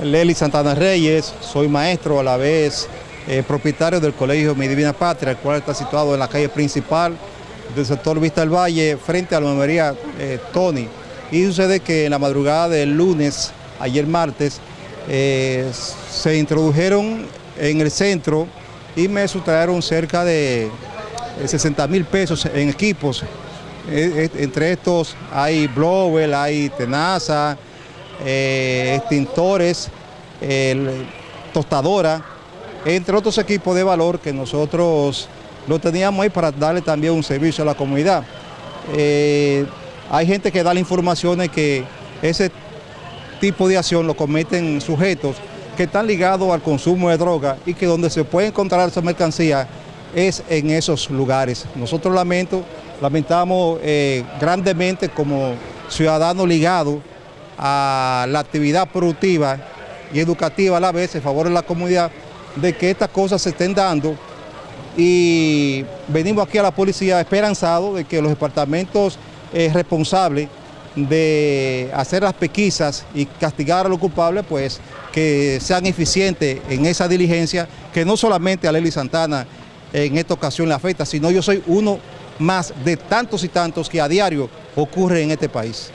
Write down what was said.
Leli Santana Reyes, soy maestro a la vez eh, propietario del Colegio Mi Divina Patria, el cual está situado en la calle principal del sector Vista del Valle, frente a la memoria eh, Tony. Y sucede que en la madrugada del lunes, ayer martes, eh, se introdujeron en el centro y me sustrajeron cerca de 60 mil pesos en equipos. entre estos hay blower, hay tenaza, eh, extintores, tostadora, entre otros equipos de valor que nosotros lo teníamos ahí para darle también un servicio a la comunidad. Eh, hay gente que da la información de que ese tipo de acción lo cometen sujetos que están ligados al consumo de droga y que donde se puede encontrar esa mercancía es en esos lugares. Nosotros lamento, lamentamos eh, grandemente como ciudadanos ligados a la actividad productiva y educativa a la vez en favor de la comunidad, de que estas cosas se estén dando y venimos aquí a la policía esperanzados de que los departamentos eh, responsables de hacer las pesquisas y castigar a los culpables, pues que sean eficientes en esa diligencia, que no solamente a Lely Santana en esta ocasión le afecta, sino yo soy uno más de tantos y tantos que a diario ocurre en este país.